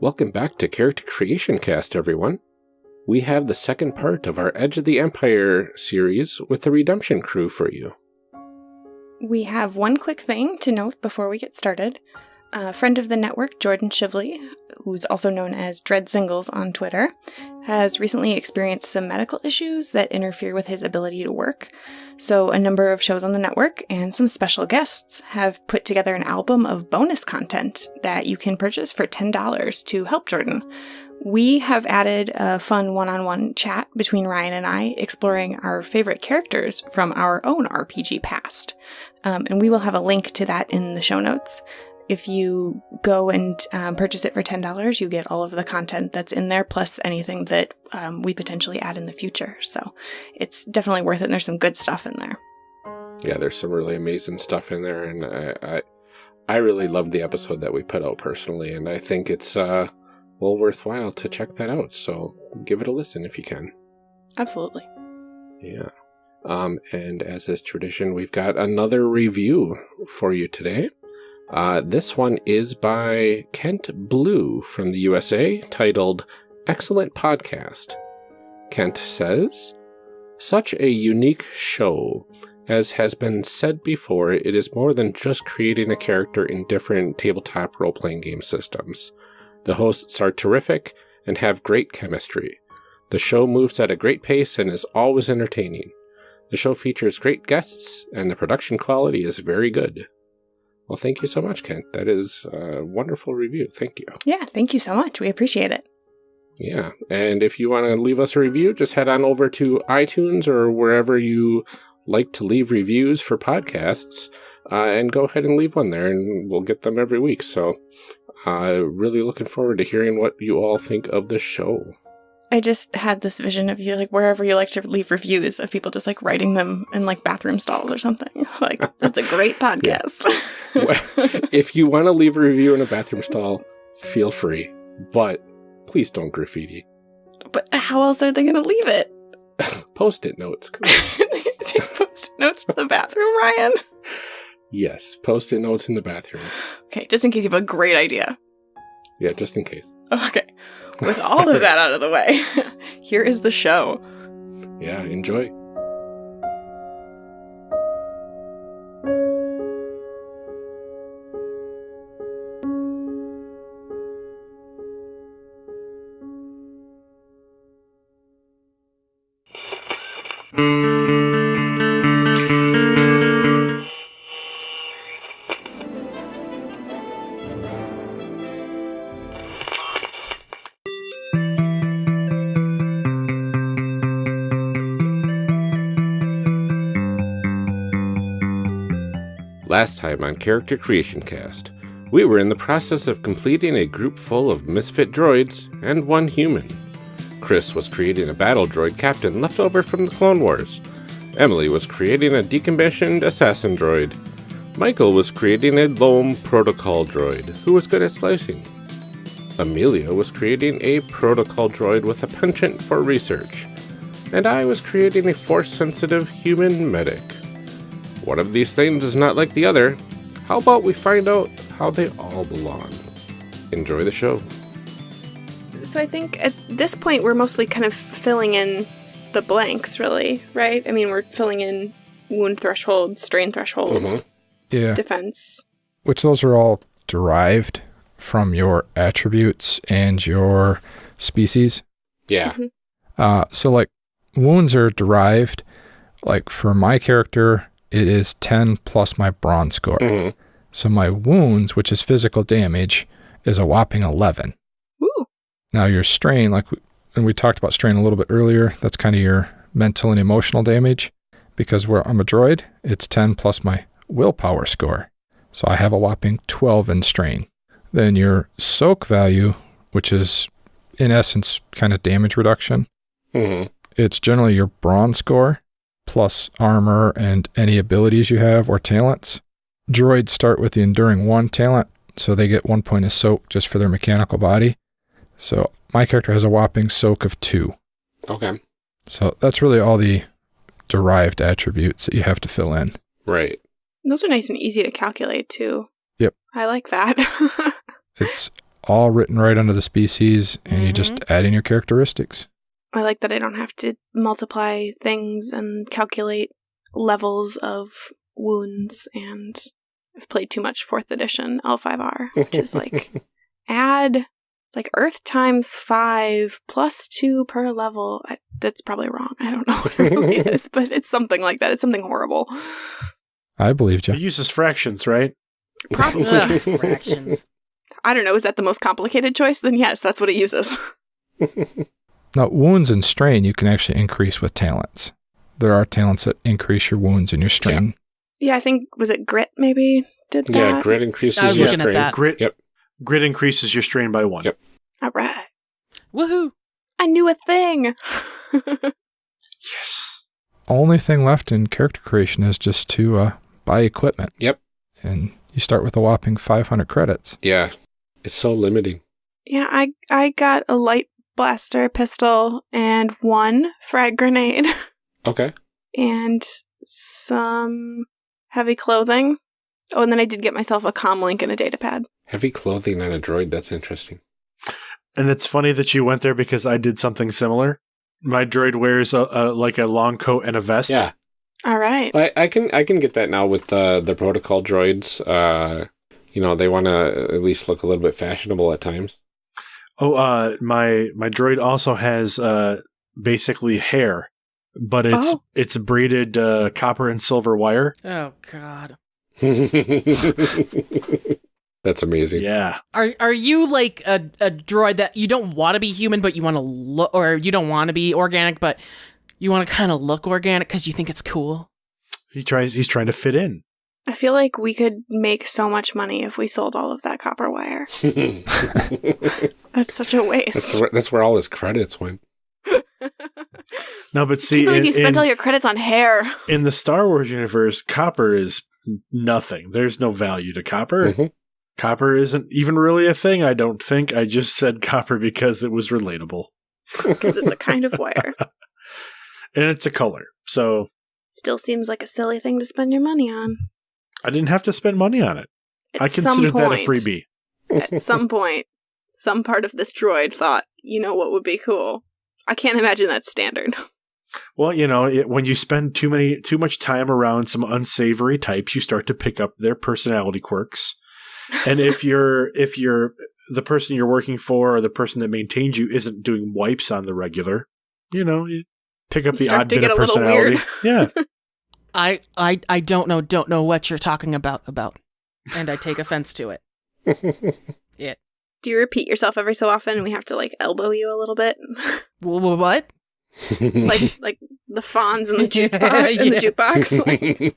Welcome back to Character Creation Cast, everyone. We have the second part of our Edge of the Empire series with the Redemption crew for you. We have one quick thing to note before we get started. A friend of the network, Jordan Shively, who's also known as Dread Singles on Twitter, has recently experienced some medical issues that interfere with his ability to work. So, a number of shows on the network and some special guests have put together an album of bonus content that you can purchase for $10 to help Jordan. We have added a fun one on one chat between Ryan and I, exploring our favorite characters from our own RPG past. Um, and we will have a link to that in the show notes if you go and um, purchase it for $10, you get all of the content that's in there, plus anything that um, we potentially add in the future. So it's definitely worth it. And there's some good stuff in there. Yeah, there's some really amazing stuff in there. And I, I, I really loved the episode that we put out personally. And I think it's uh, well worthwhile to check that out. So give it a listen if you can. Absolutely. Yeah. Um, and as is tradition, we've got another review for you today. Uh, this one is by Kent Blue from the USA, titled Excellent Podcast. Kent says, Such a unique show. As has been said before, it is more than just creating a character in different tabletop role playing game systems. The hosts are terrific and have great chemistry. The show moves at a great pace and is always entertaining. The show features great guests, and the production quality is very good. Well, thank you so much, Kent. That is a wonderful review. Thank you. Yeah, thank you so much. We appreciate it. Yeah. And if you want to leave us a review, just head on over to iTunes or wherever you like to leave reviews for podcasts uh, and go ahead and leave one there, and we'll get them every week. So, uh, really looking forward to hearing what you all think of the show. I just had this vision of you, like wherever you like to leave reviews, of people just like writing them in like bathroom stalls or something. Like, that's a great podcast. if you want to leave a review in a bathroom stall, feel free, but please don't graffiti. But how else are they going to leave it? post it notes. post it notes in the bathroom, Ryan? Yes, post it notes in the bathroom. Okay, just in case you have a great idea. Yeah, just in case. Okay. With all of that out of the way, here is the show. Yeah, enjoy. Time on Character Creation Cast, we were in the process of completing a group full of misfit droids and one human. Chris was creating a battle droid captain left over from the Clone Wars. Emily was creating a decommissioned assassin droid. Michael was creating a loam protocol droid who was good at slicing. Amelia was creating a protocol droid with a penchant for research. And I was creating a force sensitive human medic. One of these things is not like the other. How about we find out how they all belong? Enjoy the show. So I think at this point we're mostly kind of filling in the blanks, really, right? I mean, we're filling in wound threshold, strain threshold, Mhm. Yeah. defense. Which those are all derived from your attributes and your species. Yeah. Mhm. Uh, so, like, wounds are derived. Like, for my character, it is 10 plus my brawn score. Mhm. So, my wounds, which is physical damage, is a whopping 11. Ooh. Now, your strain, like, we- and we talked about strain a little bit earlier, that's kind of your mental and emotional damage. Because where I'm a droid, it's 10 plus my willpower score. So I have a whopping 12 in strain. Then your soak value, which is in essence kind of damage reduction, Mhm. it's generally your brawn score plus armor and any abilities you have or talents. Droids start with the enduring one talent, so they get one point of soak just for their mechanical body. So my character has a whopping soak of two. Okay. So that's really all the derived attributes that you have to fill in. Right. Those are nice and easy to calculate too. Yep. I like that. It's all written right under the species, and you just mm-hmm. add in your characteristics. I like that I don't have to multiply things and calculate levels of wounds and I've played too much fourth edition L5R, which is like add it's like Earth times five plus two per level. I, that's probably wrong. I don't know what it really is, but it's something like that. It's something horrible. I believed you. It uses fractions, right? Probably. Fractions. I don't know. Is that the most complicated choice? Then yes, that's what it uses. Now, wounds and strain you can actually increase with talents. There are talents that increase your wounds and your strain. Yeah, I think was it Grit maybe did that. yeah, grit increases I was your looking at strain. that. Grit. Yep. Grit increases your strain by one. Yep. All right. Woohoo! I knew a thing. Yes. Only thing left in character creation is just to uh, buy equipment. Yep. And you start with a whopping 500 credits. Yeah. It's so limiting. yeah, I I got a light blaster pistol and one frag grenade Okay. and some heavy clothing. Oh, and then I did get myself a comm link and a data pad. Heavy clothing and a droid. That's interesting. And it's funny that you went there because I did something similar. My droid wears a, a like a long coat and a vest. Yeah. All right. I, I can I can get that now with the the protocol droids. Uh, you know, they want to at least look a little bit fashionable at times. Oh, uh, my my droid also has uh basically hair, but it's Oh. it's braided uh, copper and silver wire. Oh God. That's amazing. Yeah. Are are you like a, a droid that you don't want to be human, but you want to look, or you don't want to be organic, but you want to kind of look organic because you think it's cool? He tries. He's trying to fit in. I feel like we could make so much money if we sold all of that copper wire. That's such a waste. that's where, that's where all his credits went. No, but I see, can't believe in, you spent in- all your credits on hair. in the Star Wars universe, copper is nothing. There's no value to copper. Mhm. Copper isn't even really a thing. I don't think. I just said copper because it was relatable, Because it's a kind of wire. and it's a color. So Still seems like a silly thing to spend your money on. I didn't have to spend money on it. At I considered that a freebie. At some point, some part of this droid thought, you know what would be cool? I can't imagine that's standard. Well, you know, it, when you spend too many too much time around some unsavory types, you start to pick up their personality quirks. And if you're if you're the person you're working for or the person that maintains you isn't doing wipes on the regular, you know, you pick up You the odd bit of personality. Yeah. I I I don't know don't know what you're talking about about, and I take offense to it. Yeah. Do you repeat yourself every so often and we have to like elbow you a little bit? Wh- wh- What? like like the fawns and the juice box and the Yeah. jukebox.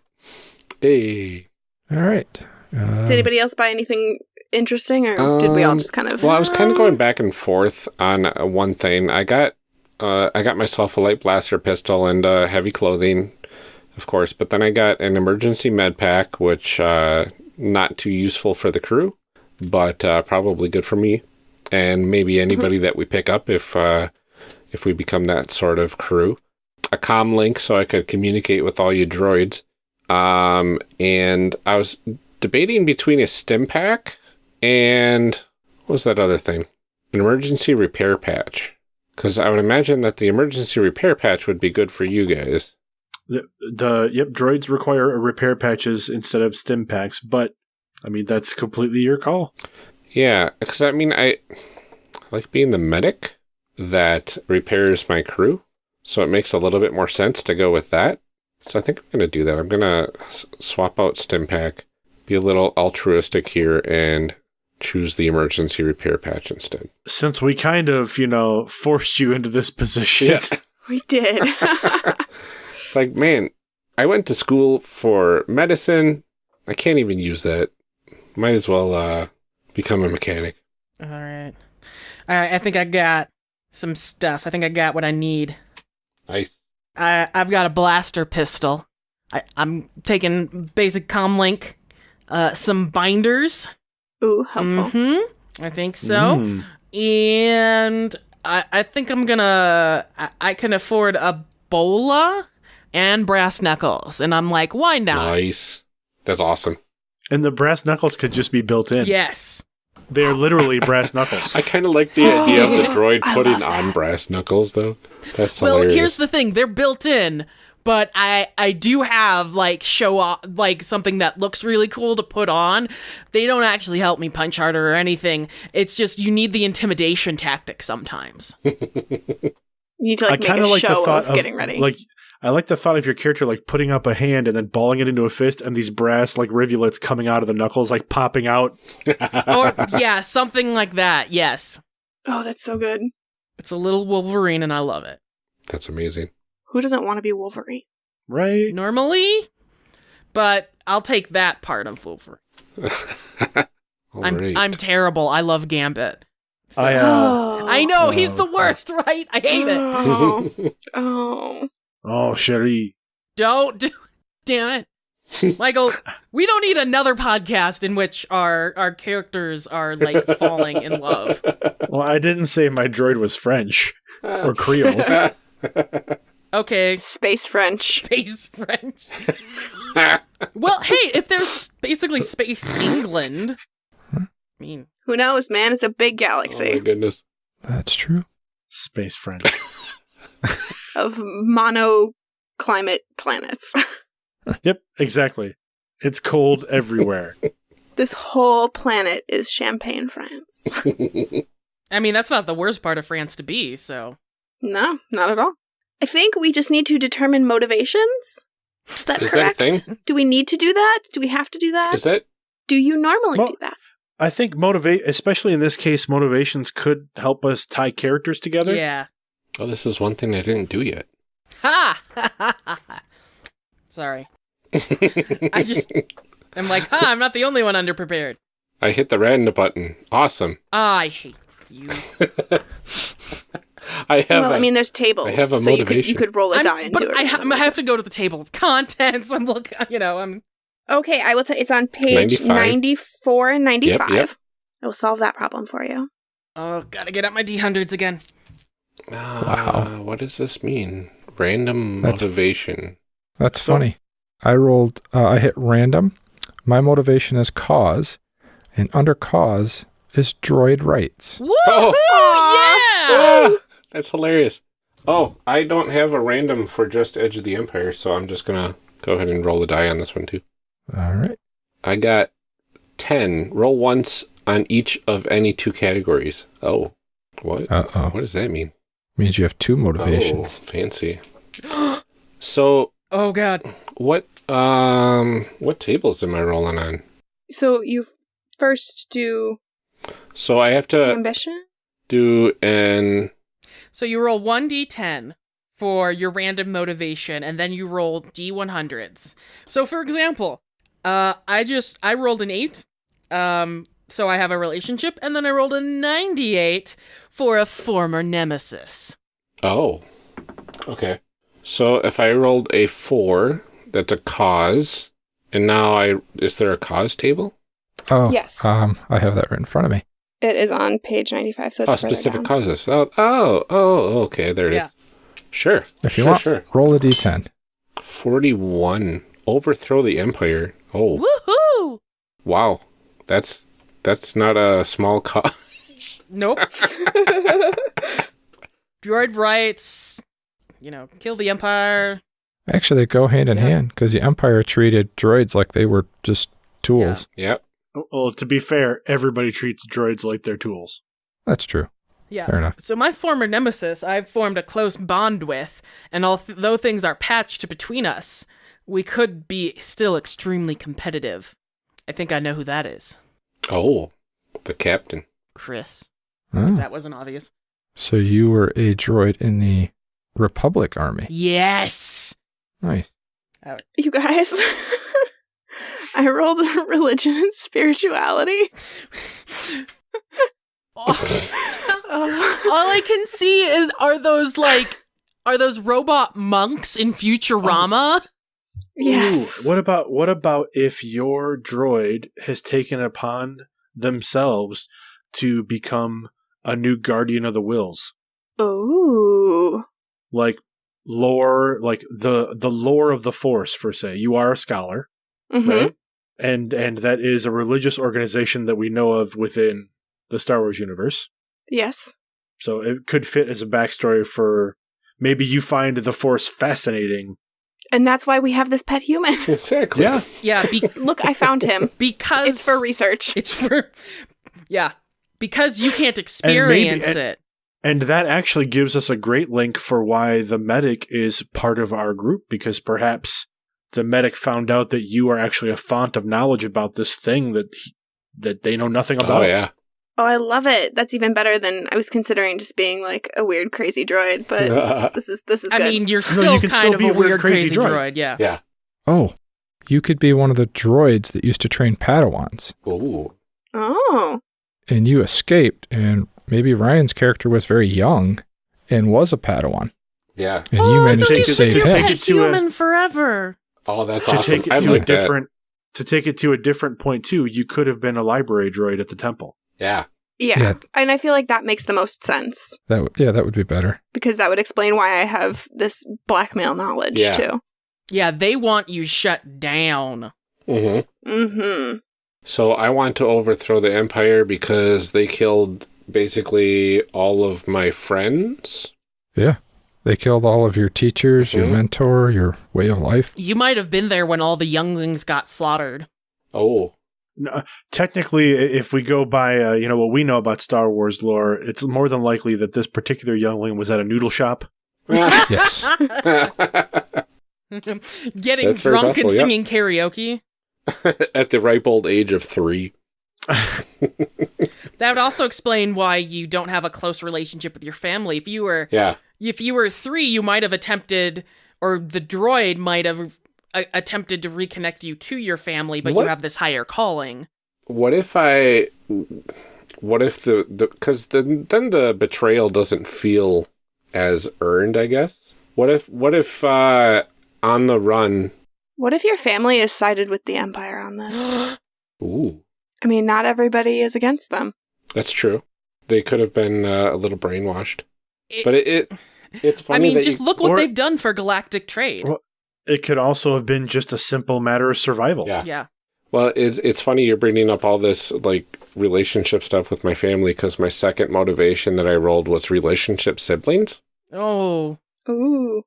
hey. All right. Uh, Did anybody else buy anything interesting or did we all Um, just kind of Well, I was kind of going back and forth on uh, one thing. I got, uh, I got myself a light blaster pistol and uh, heavy clothing, of course. But then I got an emergency med pack, which uh, not too useful for the crew, but uh, probably good for me and maybe anybody that we pick up if uh, if we become that sort of crew. A comm link so I could communicate with all you droids. Um, and I was debating between a stim pack and what was that other thing? An emergency repair patch. Because I would imagine that the emergency repair patch would be good for you guys. The, the yep, droids require repair patches instead of stim packs, but I mean that's completely your call. Yeah, because I mean, I like being the medic that repairs my crew. So it makes a little bit more sense to go with that. So I think I'm going to do that. I'm going to s- swap out stim pack, be a little altruistic here, and choose the emergency repair patch instead. Since we kind of, you know, forced you into this position. we did. It's like, man, I went to school for medicine. I can't even use that. Might as well uh, become a mechanic. All right. All right. I think I got some stuff. I think I got what I need. Nice. I I've got a blaster pistol. I I'm taking basic comlink, uh, some binders. Ooh, helpful. Mm-hmm. I think so. Mm. And I I think I'm gonna I, I can afford a bola and brass knuckles, and I'm like, why not? Nice. That's awesome. And the brass knuckles could just be built in. Yes. They're literally brass knuckles. I kind of like the idea of the oh, droid putting on brass knuckles, though. That's well, hilarious. here's the thing: they're built in, but I I do have like show off like something that looks really cool to put on. They don't actually help me punch harder or anything. It's just you need the intimidation tactic sometimes. You need to like I make a of like the show thought of getting ready. Like I like the thought of your character like putting up a hand and then balling it into a fist, and these brass like rivulets coming out of the knuckles, like popping out. or yeah, something like that. Yes, oh, that's so good. it's a little Wolverine, and I love it. That's amazing. Who doesn't want to be Wolverine? Right? Normally, but I'll take that part of Wolverine. All I'm right. I'm terrible. I love Gambit. So- I, uh. I know Oh, he's the worst, right? I hate it. Oh. oh. Oh, Sherry. Don't do. Damn it, Michael. We don't need another podcast in which our our characters are like falling in love. Well, I didn't say my droid was French ah. or Creole. Okay, Space French. space French. Well, hey, if there's basically space England, I mean, Who knows, man? It's a big galaxy. oh my galaxy goodness. That's true. Space French. Of mono climate planets. yep, exactly. It's cold everywhere. this whole planet is Champagne, France. I mean that's not the worst part of France to be. So no, not at all. I think we just need to determine motivations. Is that Is that a correct? thing? Do we need to do that? Do we have to do that? Is that do you normally Mo- do that? I think motivate, especially in this case, motivations could help us tie characters together. yeah. Oh, this is one thing I didn't do yet. Ha! Sorry. I just I'm like, huh, I'm not the only one underprepared. I hit the random button. Awesome. Ah, I hate you. I have. well, a- I mean, there's tables, I have a so you could you could roll a I'm- die and but do it. I, ha- I have to go to the table of contents. I'm looking, you know, I'm Okay, I will tell. It's on page 95. 94 and 95. yep. I will solve that problem for you. oh, gotta get out my D hundreds again. Ah, What does this mean? Random That's- motivation. That's So- funny. I rolled, uh, I hit random. My motivation is cause, and under cause is droid rights. Woo! Oh. Yeah! Ah, that's hilarious. Oh, I don't have a random for just Edge of the Empire, so I'm just gonna go ahead and roll a die on this one too. All right. I got ten. Roll once on each of any two categories. Oh, what? Uh oh. What does that mean? Means you have two motivations. Oh, fancy. So Oh god. what? Um, what tables am I rolling on? So you first do So I have to ambition. do an. So you roll 1d10 for your random motivation and then you roll d100s. So for example, uh I just I rolled an 8. Um so I have a relationship and then I rolled a 98 for a former nemesis. Oh, okay. So if I rolled a four, that's a cause, and now I is there a cause table? Oh, Yes. Um, I have that right in front of me. It is on page 95, so it's oh, further specific down. causes. Oh, oh, oh, okay. There it is. Yeah. Sure. If you sure, want, sure. roll a d10. Forty-one. Overthrow the empire. Oh, Woohoo! wow. That's that's not a small cause. Nope. Droid rights, you know, kill the empire. Actually, they go hand in Yeah. hand because the Empire treated droids like they were just tools. yep. Oh, well, to be fair, everybody treats droids like they're tools. That's true. Yeah. Fair enough. So my former nemesis, I've formed a close bond with, and although things are patched between us, we could be still extremely competitive. I think I know who that is. Oh, the captain. Chris. Oh. That wasn't obvious. So you were a droid in the Republic Army. Yes. Nice. Oh. You guys, I rolled religion and spirituality. Oh. All I can see is are those like are those robot monks in Futurama? Yes. Ooh, what about what about if your droid has taken upon themselves to become a new guardian of the Whills? Ooh. Like lore, like the the lore of the force for say. You are a scholar, Mhm. right? And and that is a religious organization that we know of within the Star Wars universe. Yes. So it could fit as a backstory for maybe you find the Force fascinating. And that's why we have this pet human. Exactly. Yeah. Yeah, be- Look, I found him. because It's for research. It's for yeah, because you can't maybe- experience and- it. And that actually gives us a great link for why the medic is part of our group because perhaps the medic found out that you are actually a font of knowledge about this thing that he, that they know nothing oh, about. Oh yeah. Oh, I love it. That's even better than I was considering just being like a weird, crazy droid. But this is this is I good. mean, you're No, still you can kind still of be a a weird, weird, crazy crazy, droid. droid. Yeah. yeah. Oh, you could be one of the droids that used to train Padawans, Ooh. oh, and you escaped, and maybe Ryan's character was very young and was a Padawan, Yeah. and oh, you I managed thought to you take save said it- you're him. take pet it to a- forever. Oh, that's to awesome. take it I to like a that. different to take it to a different point too, you could have been a library droid at the temple. Yeah. yeah. Yeah. And I feel like that makes the most sense That w- yeah, that would be better. because that would explain why I have this blackmail knowledge Yeah. too. Yeah, they want you shut down. hmm Mm-hmm. So I want to overthrow the Empire because they killed basically all of my friends. Yeah, they killed all of your teachers, your Mhm. mentor, your way of life. You might have been there when all the younglings got slaughtered. Oh. No, technically, if we go by uh, you know what we know about Star Wars lore, it's more than likely that this particular youngling was at a noodle shop. Yes. Getting That's very drunk and possible, yep. singing karaoke. At the ripe old age of three. That would also explain why you don't have a close relationship with your family. If you were Yeah. if you were 3, you might have attempted or the droid might have uh, attempted to reconnect you to your family, but What? you have this higher calling. What if I? What if the the because then then the betrayal doesn't feel as earned? I guess. What if what if uh on the run? What if your family is sided with the Empire on this? Ooh, I mean, not everybody is against them. that's true. They could have been uh, a little brainwashed, It- but it, it it's funny I mean, that just you- look what or- they've done for galactic trade. Well- It could also have been just a simple matter of survival. Yeah. yeah. Well, it's it's funny you're bringing up all this like relationship stuff with my family because my second motivation that I rolled was relationship siblings. Oh, Ooh.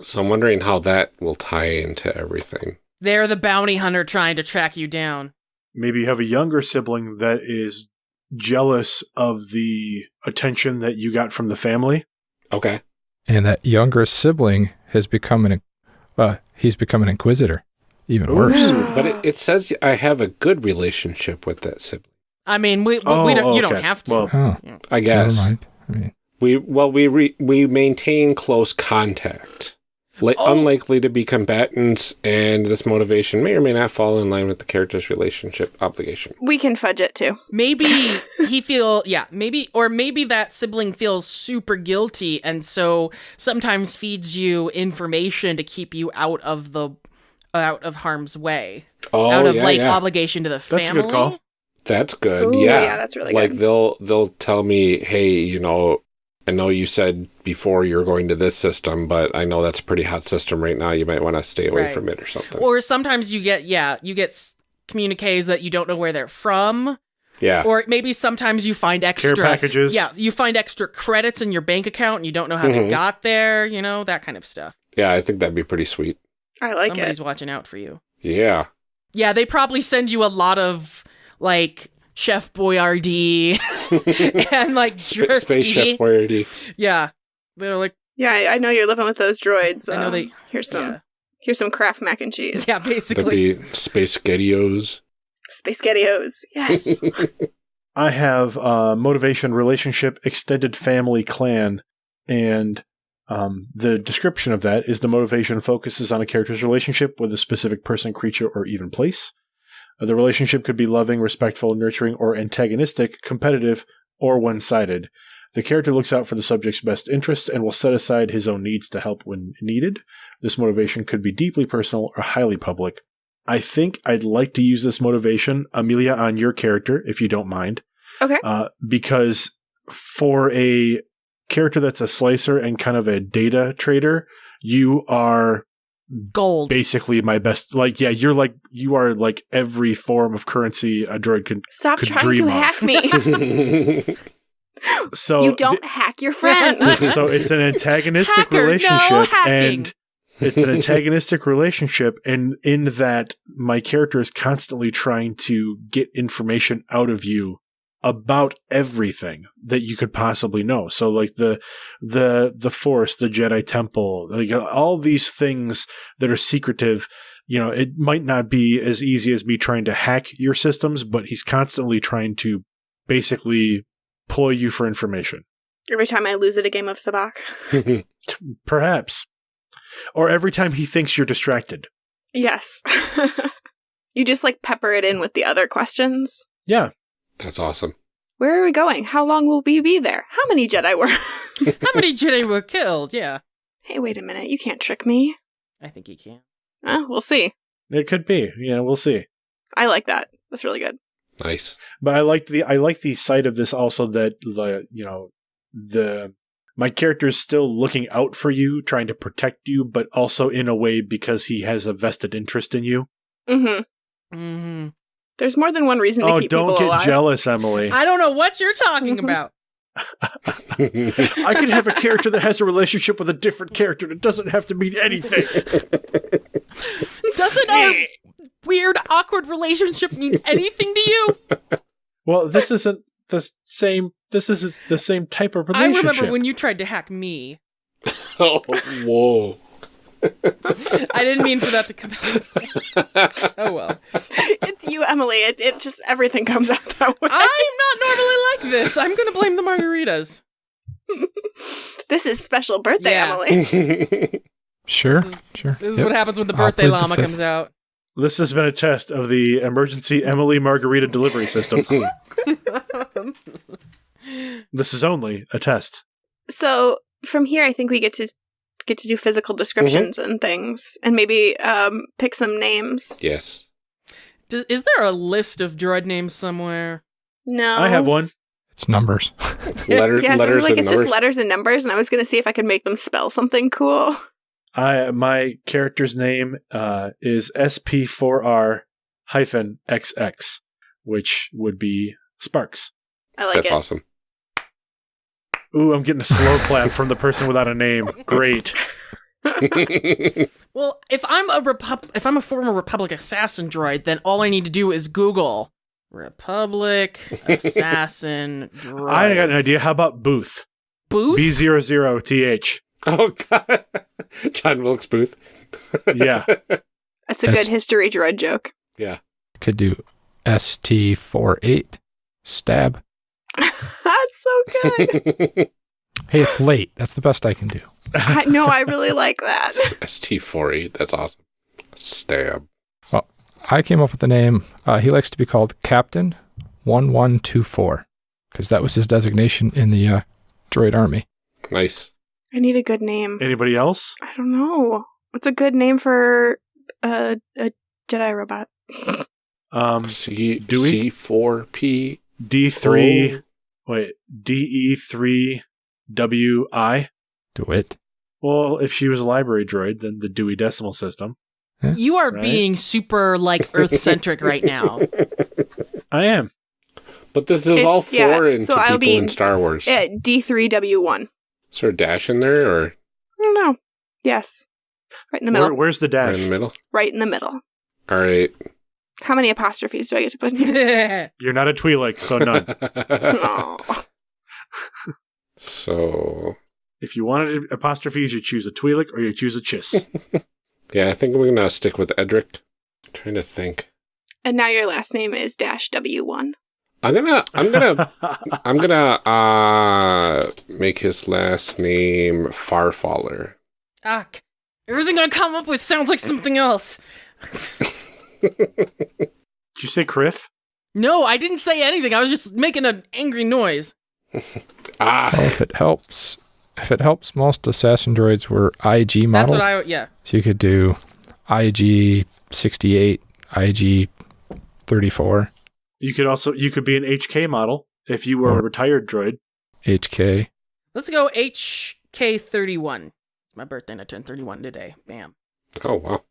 So I'm wondering how that will tie into everything. they're the bounty hunter trying to track you down. Maybe you have a younger sibling that is jealous of the attention that you got from the family. Okay. And that younger sibling has become an, uh, he's become an inquisitor. Even worse. Ooh. But it, it says I have a good relationship with that sibling. I mean, we, we Oh, don't, you don't have to. Well, Oh, I never guess mind. I mean, we well we re, we maintain close contact. Like Oh. unlikely to be combatants, and this motivation may or may not fall in line with the character's relationship obligation. We can fudge it too. maybe he feel yeah maybe or maybe that sibling feels super guilty and so sometimes feeds you information to keep you out of the out of harm's way Oh, out of yeah, like yeah. obligation to the That's a good call. That's good. Ooh, yeah. yeah, that's really like good. they'll they'll tell me, "Hey, you know, I know you said before you're going to this system, but I know that's a pretty hot system right now. You might want to stay away Right. from it or something." or sometimes you get yeah you get s- communiques that you don't know where they're from yeah. or maybe sometimes you find extra Care packages. yeah you find extra credits in your bank account and you don't know how Mhm. they got there you know that kind of stuff yeah, I think that'd be pretty sweet. I like somebody's it. watching out for you Yeah. Yeah, they probably send you a lot of like Chef Boyardee and like Sp- jerky. Space Chef Boyardee. Yeah, they're like Yeah, I, I know you're living with those droids. I know um, they- Here's some. yeah, Here's some Kraft mac and cheese. yeah, That'd basically. be Space Gedios. Space Gettios. Yes. I have uh, motivation, relationship, extended family, clan, and um, the description of that is the motivation focuses on a character's relationship with a specific person, creature, or even place. The relationship could be loving, respectful, nurturing, or antagonistic, competitive, or one sided. The character looks out for the subject's best interest and will set aside his own needs to help when needed. This motivation could be deeply personal or highly public. I think I'd like to use this motivation, Amelia, on your character, if you don't mind. Okay. Uh, because for a character that's a slicer and kind of a data trader, you are Gold. basically my best. Like, yeah, you're like you are like every form of currency a droid can. Stop Could trying dream to of. hack me. So you don't hack your friends. so it's an antagonistic Hacker, relationship, hacking. and it's an antagonistic relationship, and in that my character is constantly trying to get information out of you about everything that you could possibly know. So like the the the Force, the Jedi Temple, like all these things that are secretive. You know, it might not be as easy as me trying to hack your systems, but he's constantly trying to basically ploy you for information. Every time I lose at a game of Sabacc. Perhaps. Or every time he thinks you're distracted. Yes. you just like pepper it in with the other questions. Yeah. That's awesome. Where are we going? How long will we be there? How many Jedi were? How many Jedi were killed? Yeah. hey, wait a minute. You can't trick me. I think he can. Uh, we'll see. It could be. Yeah, we'll see. I like that. That's really good. Nice. But I like the I like the side of this also that the you know the my character is still looking out for you, trying to protect you, but also in a way because he has a vested interest in you. Mm-hmm. hmm There's more than one reason to Oh, keep don't get jealous, Emily. I don't know what you're talking Mhm. about. I could have a character that has a relationship with a different character that doesn't have to mean anything. Doesn't our weird, awkward relationship mean anything to you? well, this isn't the same. This isn't the same type of relationship. I remember when you tried to hack me. oh, whoa. I didn't mean for that to come out. oh well. it's you, Emily. It, it just everything comes out that way. I'm not normally like this. I'm going to blame the margaritas. this is special birthday, Yeah. Emily. Sure, sure. This is Yep. what happens when the birthday plead the llama comes out. This has been a test of the emergency Emily Margarita delivery system. this is only a test. so from here, I think we get to get to do physical descriptions and things, and maybe um, pick some names. yes. D- is there a list of droid names somewhere? No, I have one. It's numbers. Letter, Yeah, it letters was like it's numbers. just letters and numbers, and I was gonna see if I could make them spell something cool. I my character's name uh, is SP4R hyphen XX, which would be Sparks. I like That's it. awesome. Ooh, I'm getting a slow clap from the person without a name. Great. Well, if I'm a Repub- if I'm a former Republic assassin droid, then all I need to do is Google Republic assassin droid. I got an idea. How about Booth? Booth. B00TH. oh, God. John Wilkes Booth. Yeah. That's a good history droid joke. Yeah. Could do ST48 stab. That's so good. Hey, it's late. That's the best I can do. I, no, I really like that. ST48. That's awesome. Stab. Well, I came up with the name. Uh, he likes to be called Captain 1124 because that was his designation in the uh, droid army. Nice. I need a good name. Anybody else? I don't know. What's a good name for a, a Jedi robot? Um, C Dewey? C4P. D3. Wait, DE3WI. Do it. Well, if she was a library droid, then the Dewey Decimal System. You are Right. being super like Earth centric right now. I am. But this is all It's- yeah, foreign so to I'll people be- in Star uh, Wars. Yeah, D3W1. Is there a dash in there or I don't know. Yes. Right in the Where, middle. where's the dash? right dash? in the middle? Right in the middle. All right. How many apostrophes do I get to put in here? You're not a Twi'lek, so none. Aw. so, if you wanted apostrophes, you choose a Twi'lek or you choose a Chiss. yeah, I think we're going to stick with Edric. trying to think. And now your last name is dash W1. I'm going to I'm going to I'm going to uh make his last name Farfaller. ah, everything I come up with sounds like something else. Did you say Criff? No, I didn't say anything. I was just making an angry noise. Ah. Well, if it helps, if it helps, most assassin droids were IG models. That's models. what I yeah. so you could do IG 68, IG 34, You could also you could be an HK model if you were a retired droid. HK. Let's go HK31. It's my birthday and I turned 31 today. Bam. Oh wow.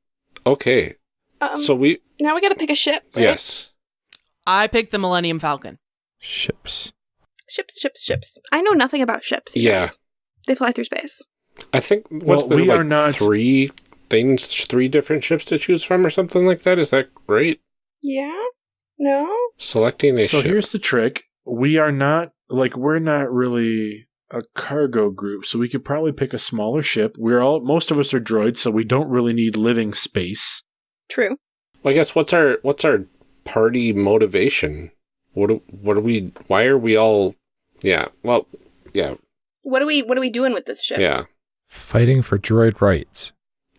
Okay. Um, so we now we got to pick a ship. right? yes. I picked the Millennium Falcon. Ships. Ships, ships, ships. I know nothing about ships. you Yeah. guys. They fly through space. I think what's Well, the we like are not- three things, three different ships to choose from, or something like that. Is that right? Yeah? No? Selecting a So ship. So here's the trick. We are not like we're not really a cargo group, so we could probably pick a smaller ship. We're all most of us are droids, so we don't really need living space. True. Well, I guess what's our what's our party motivation? What do, what are we? Why are we all? Yeah. Well. Yeah. What are we what are we doing with this ship? Yeah. Fighting for droid rights.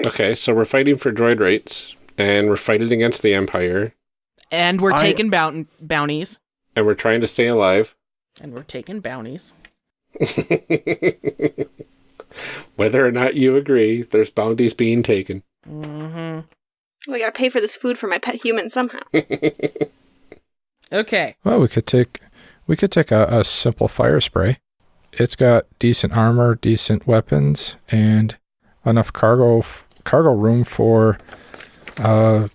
Okay. So we're fighting for droid rights, and we're fighting against the Empire, And we're I- taking boun- bounties. and we're trying to stay alive. And we're taking bounties. Whether or not you agree, there's bounties being taken. hmm We gotta pay for this food for my pet human somehow. Okay. Well, we could take we could take a, a simple fire spray. It's got decent armor, decent weapons, and enough cargo f- cargo room for uh,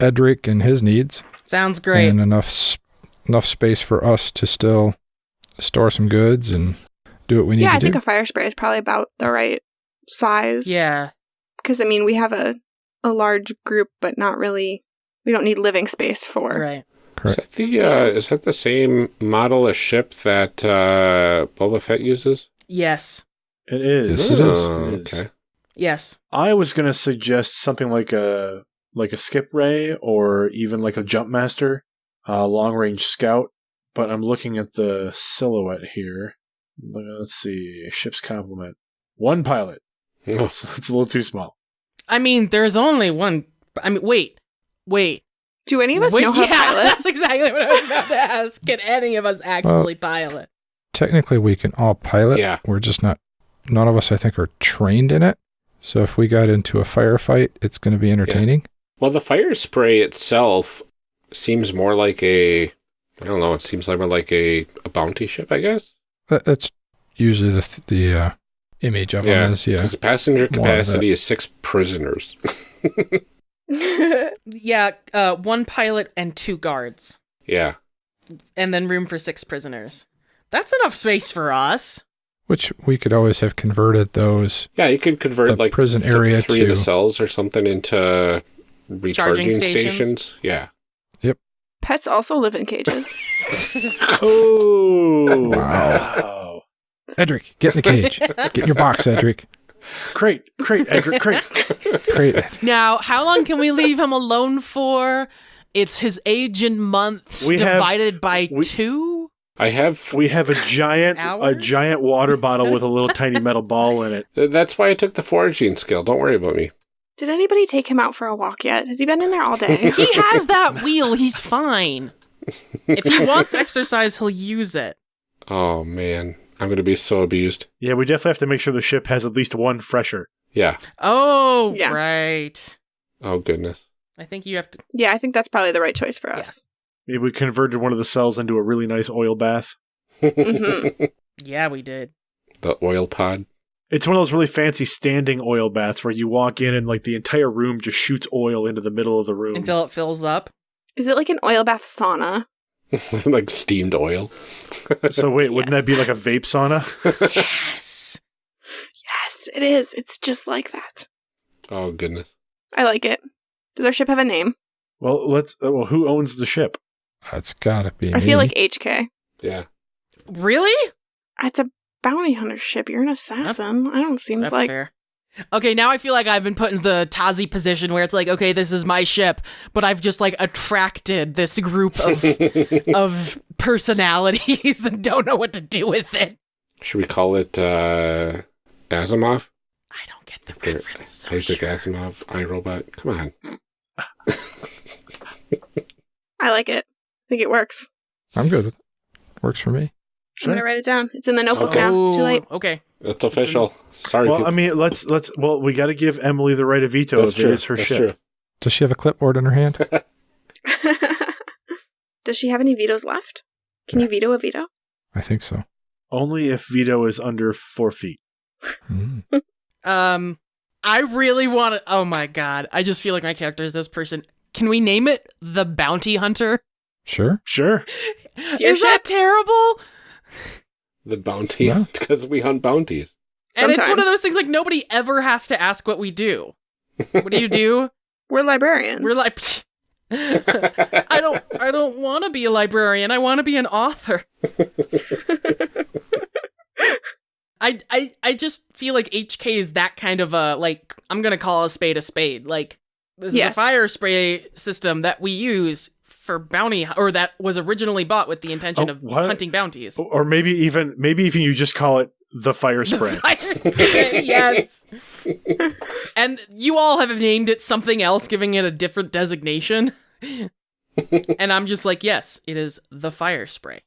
Edric and his needs, Sounds great. and enough s- enough space for us to still store some goods and do what we need yeah, to I think do. a fire spray is probably about the right size. yeah. Because I mean we have a a large group but not really we don't need living space for Right. Is that the uh, is that the same model of ship that uh, Boba Fett uses? Yes. It is. Yes, it is. Oh, It is. okay. Yes. I was gonna suggest something like a like a skip ray or even like a jump master, uh, long range scout. But I'm looking at the silhouette here. Let's see, ship's complement. One pilot. Oh, it's a little too small. I mean, there's only one. I mean, wait. Wait. Do any of us Wait, know how to yeah, pilot? That's exactly what I was about to ask. Can any of us actually pilot? Technically, we can all pilot. Yeah. We're just not. None of us, I think, are trained in it. So if we got into a firefight, it's going to be entertaining. Well, the fire spray itself seems more like a I don't know. It seems like more like a, a bounty ship, I guess. That, that's usually the th- the uh, image of Yeah, them is. Yeah. Because passenger capacity is six prisoners. Yeah. Uh, one pilot and two guards, yeah. and then room for six prisoners. That's enough space for us. Which we could always have converted those. Yeah, you could convert The like prison th- area three of the cells or something into recharging stations. stations. Yeah. Yep. Pets also live in cages. Oh Wow. Wow! Edric, get in the cage. get in your box, Edric. Crate, crate, Edgar, crate. Great. Now, how long can we leave him alone for? It's his age in months We have- divided by we- two. I have. We have a giant, a giant water bottle with a little tiny metal ball in it. That's why I took the foraging skill. Don't worry about me. Did anybody take him out for a walk yet? Has he been in there all day? He has that wheel. He's fine. If he wants exercise, he'll use it. Oh man, I'm gonna be so abused. Yeah, we definitely have to make sure the ship has at least one fresher. Yeah. Oh, Yeah. right. Oh goodness. I think you have to. yeah, I think that's probably the right choice for us. Maybe we converted one of the cells into a really nice oil bath. Mhm. Yeah, we did. The oil pod. It's one of those really fancy standing oil baths where you walk in and like the entire room just shoots oil into the middle of the room. Until it fills up. Is it like an oil bath sauna? like steamed oil. so wait, wouldn't that be like a vape sauna? Yes. Yes, it is. It's just like that. oh goodness. I like it. Does our ship have a name? well, let's. Uh, well, who owns the ship? That's gotta be. I feel like HK. Yeah. Really? It's a bounty hunter ship. You're an assassin. I don't seems That's like fair. Okay, now I feel like I've been put in the Tazi position where it's like, okay, this is my ship, but I've just like attracted this group of of personalities and don't know what to do with it. Should we call it uh Asimov? I don't get the Or reference. So Isaac sure. Asimov, iRobot. Come on. I like it. I think it works. I'm good with it. Works for me. I'm gonna write it down. It's in the notebook Okay. now. It's too late. Okay. It's official. Sorry. Well, people. I mean, let's let's. Well, we got to give Emily the right of veto That's if it is her That's ship. true. Does she have a clipboard in her hand? Does she have any vetoes left? Can you veto a veto? I think so. Only if veto is under four feet. Mm. Um I really want to. Oh my god! I just feel like my character is this person. Can we name it the Bounty Hunter? Sure. Sure. your is that terrible? The bounty, No. because we hunt bounties. And it's one of those things like nobody ever has to ask what we do. What do you do? We're librarians. We're like, I don't, I don't want to be a librarian. I want to be an author. I, I, I just feel like HK is that kind of a like. I'm gonna call a spade a spade. Like this is a fire spray system that we use for bounty, or that was originally bought with the intention Oh, of what? hunting bounties. Or maybe even maybe even you just call it the fire The spray. fire spray, yes. and you all have named it something else, giving it a different designation. and I'm just like, yes, it is the fire spray.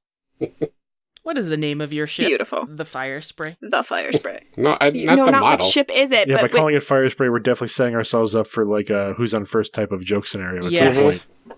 What is the name of your ship? Beautiful. The fire spray. The fire spray. No, I, You- not no, the not model. what ship is it? yeah, by wait, calling it fire spray, we're definitely setting ourselves up for like a who's on first type of joke scenario at some Yes. point.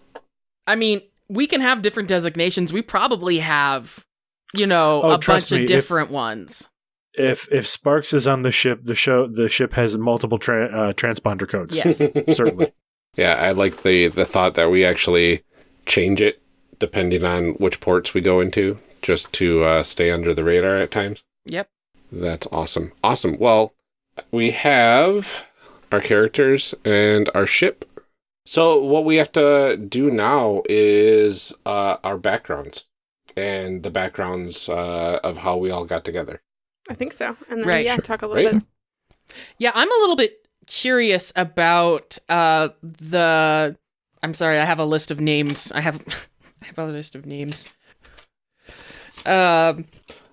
I mean, we can have different designations. We probably have, you know, Oh, a bunch me, of if- different ones. If if Sparks is on the ship, the show the ship has multiple tra- uh, transponder codes. Yes. certainly. Yeah, I like the the thought that we actually change it depending on which ports we go into, just to uh, stay under the radar at times. Yep. That's awesome. Awesome. Well, we have our characters and our ship. So what we have to do now is uh, our backgrounds and the backgrounds uh, of how we all got together. I think so. And then Right. yeah, talk a little Right. bit. Yeah, I'm a little bit curious about uh the I'm sorry, I have a list of names. I have I have a list of names. Um